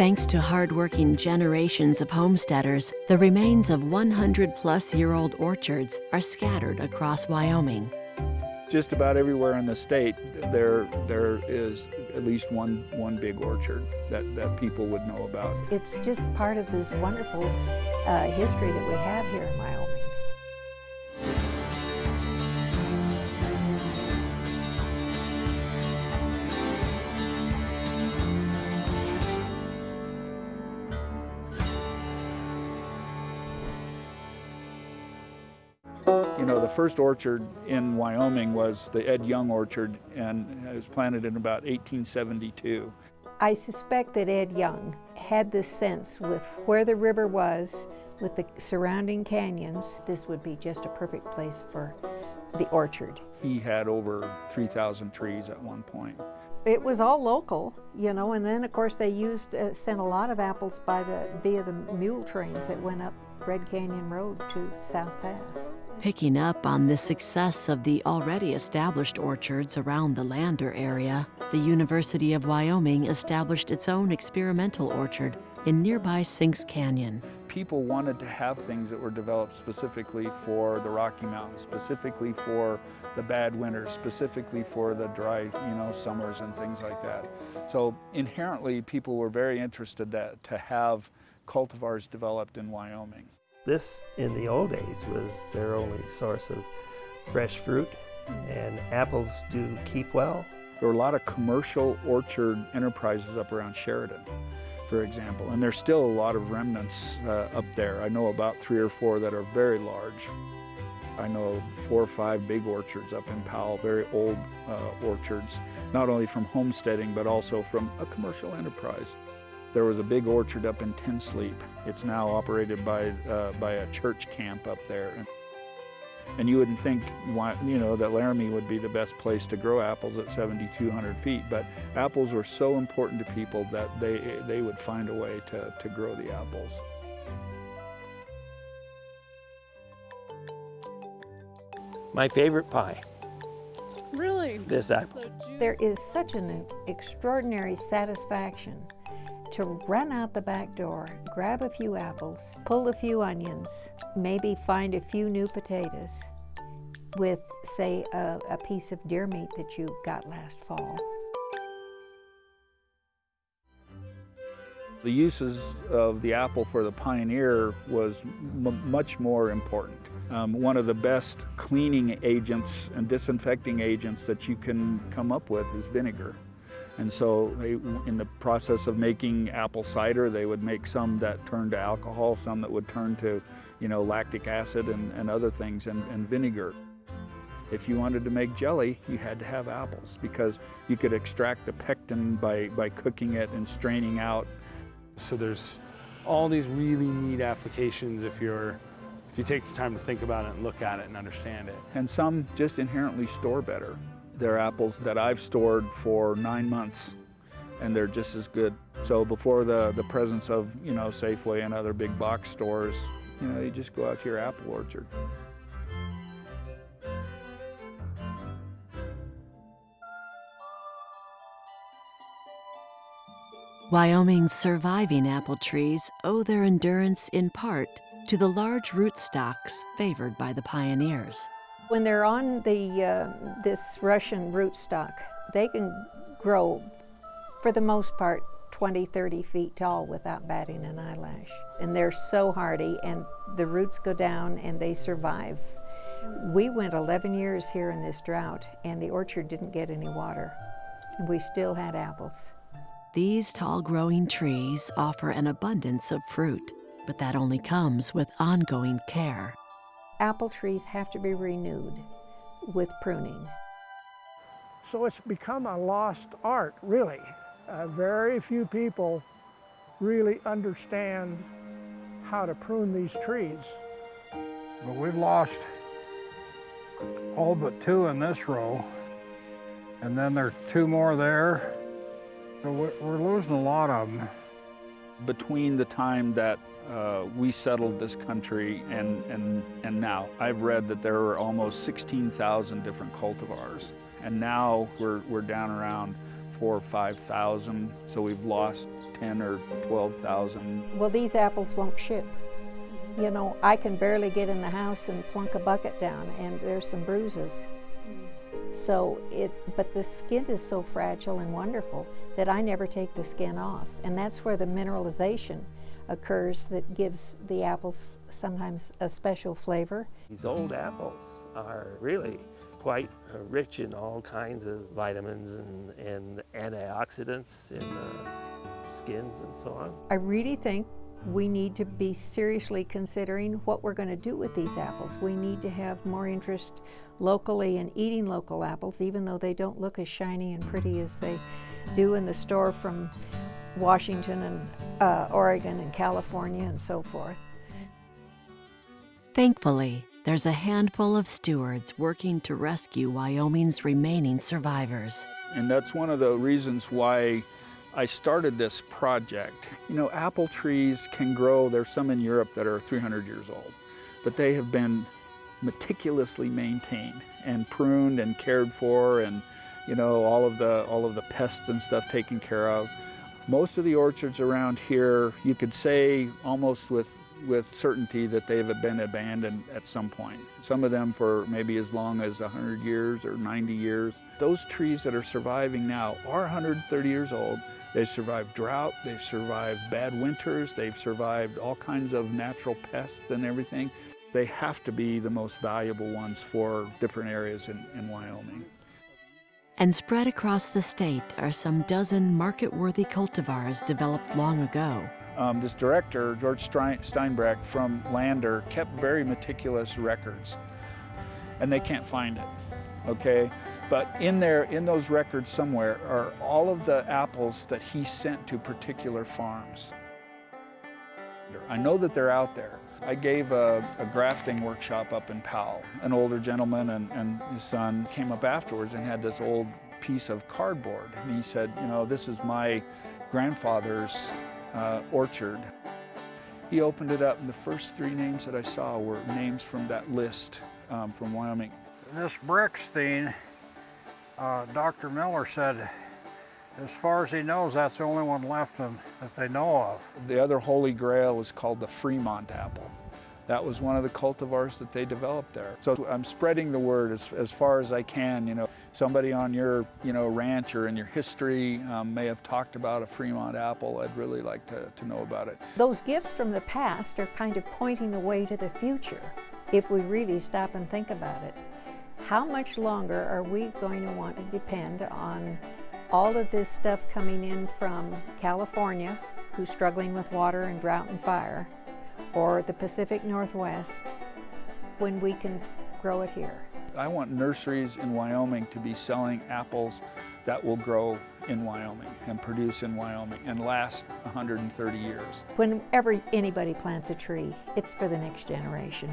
Thanks to hardworking generations of homesteaders, the remains of 100 plus year old orchards are scattered across Wyoming. Just about everywhere in the state, there, there is at least one, one big orchard that, that people would know about. It's just part of this wonderful uh, history that we have here in Wyoming. Know, the first orchard in Wyoming was the Ed Young Orchard, and it was planted in about 1872. I suspect that Ed Young had this sense with where the river was, with the surrounding canyons, this would be just a perfect place for the orchard. He had over 3,000 trees at one point. It was all local, you know, and then of course they used, uh, sent a lot of apples by the, via the mule trains that went up Red Canyon Road to South Pass. Picking up on the success of the already established orchards around the Lander area, the University of Wyoming established its own experimental orchard in nearby Sinks Canyon. People wanted to have things that were developed specifically for the Rocky Mountains, specifically for the bad winters, specifically for the dry, you know, summers and things like that. So inherently, people were very interested to, to have cultivars developed in Wyoming. This, in the old days, was their only source of fresh fruit, and apples do keep well. There were a lot of commercial orchard enterprises up around Sheridan, for example, and there's still a lot of remnants uh, up there. I know about three or four that are very large. I know four or five big orchards up in Powell, very old uh, orchards, not only from homesteading, but also from a commercial enterprise. There was a big orchard up in Ten Sleep. It's now operated by, uh, by a church camp up there. And you wouldn't think, you know, that Laramie would be the best place to grow apples at 7,200 feet, but apples were so important to people that they, they would find a way to, to grow the apples. My favorite pie. Really? This apple. So There is such an extraordinary satisfaction to run out the back door, grab a few apples, pull a few onions, maybe find a few new potatoes with, say, a, a piece of deer meat that you got last fall. The uses of the apple for the pioneer was much more important. Um, one of the best cleaning agents and disinfecting agents that you can come up with is vinegar. And so they, in the process of making apple cider, they would make some that turned to alcohol, some that would turn to, you know, lactic acid and, and other things, and, and vinegar. If you wanted to make jelly, you had to have apples because you could extract the pectin by, by cooking it and straining out. So there's all these really neat applications if you're if you take the time to think about it and look at it and understand it. And some just inherently store better. They're apples that I've stored for nine months and they're just as good. So before the, the presence of, you know, Safeway and other big box stores, you know, you just go out to your apple orchard. Wyoming's surviving apple trees owe their endurance in part to the large rootstocks favored by the pioneers. When they're on the, uh, this Russian rootstock, they can grow, for the most part, 20, 30 feet tall without batting an eyelash. And they're so hardy, and the roots go down and they survive. We went 11 years here in this drought, and the orchard didn't get any water. And we still had apples. These tall growing trees offer an abundance of fruit, but that only comes with ongoing care. Apple trees have to be renewed with pruning. So it's become a lost art, really. Uh, very few people really understand how to prune these trees. But we've lost all but two in this row, and then there's two more there. So we're losing a lot of them. Between the time that uh, we settled this country and, and, and now, I've read that there are almost 16,000 different cultivars. And now we're, we're down around four or 5,000, so we've lost 10 or 12,000. Well, these apples won't ship. You know, I can barely get in the house and plunk a bucket down, and there's some bruises. So it, but the skin is so fragile and wonderful that I never take the skin off. And that's where the mineralization occurs that gives the apples sometimes a special flavor. These old apples are really quite rich in all kinds of vitamins and, and antioxidants in the skins and so on. I really think we need to be seriously considering what we're going to do with these apples. We need to have more interest locally in eating local apples, even though they don't look as shiny and pretty as they do in the store from Washington and uh, Oregon and California and so forth. Thankfully, there's a handful of stewards working to rescue Wyoming's remaining survivors. And that's one of the reasons why I started this project. You know, apple trees can grow, there's some in Europe that are 300 years old, but they have been meticulously maintained and pruned and cared for and you know all of the all of the pests and stuff taken care of most of the orchards around here you could say almost with with certainty that they've been abandoned at some point some of them for maybe as long as 100 years or 90 years those trees that are surviving now are 130 years old they've survived drought they've survived bad winters they've survived all kinds of natural pests and everything they have to be the most valuable ones for different areas in, in Wyoming. And spread across the state are some dozen market-worthy cultivars developed long ago. Um, this director, George Steinbreck from Lander, kept very meticulous records, and they can't find it, okay? But in there, in those records somewhere, are all of the apples that he sent to particular farms. I know that they're out there. I gave a, a, grafting workshop up in Powell. An older gentleman and, and his son came up afterwards and had this old piece of cardboard. And he said, you know, this is my grandfather's uh, orchard. He opened it up and the first three names that I saw were names from that list um, from Wyoming. This Brickstein, uh, Dr. Miller said as far as he knows, that's the only one left that they know of. The other holy grail is called the Fremont apple. That was one of the cultivars that they developed there. So I'm spreading the word as, as far as I can. You know, somebody on your you know ranch or in your history um, may have talked about a Fremont apple. I'd really like to, to know about it. Those gifts from the past are kind of pointing the way to the future if we really stop and think about it. How much longer are we going to want to depend on all of this stuff coming in from California, who's struggling with water and drought and fire, or the Pacific Northwest when we can grow it here. I want nurseries in Wyoming to be selling apples that will grow in Wyoming and produce in Wyoming and last 130 years. Whenever anybody plants a tree, it's for the next generation.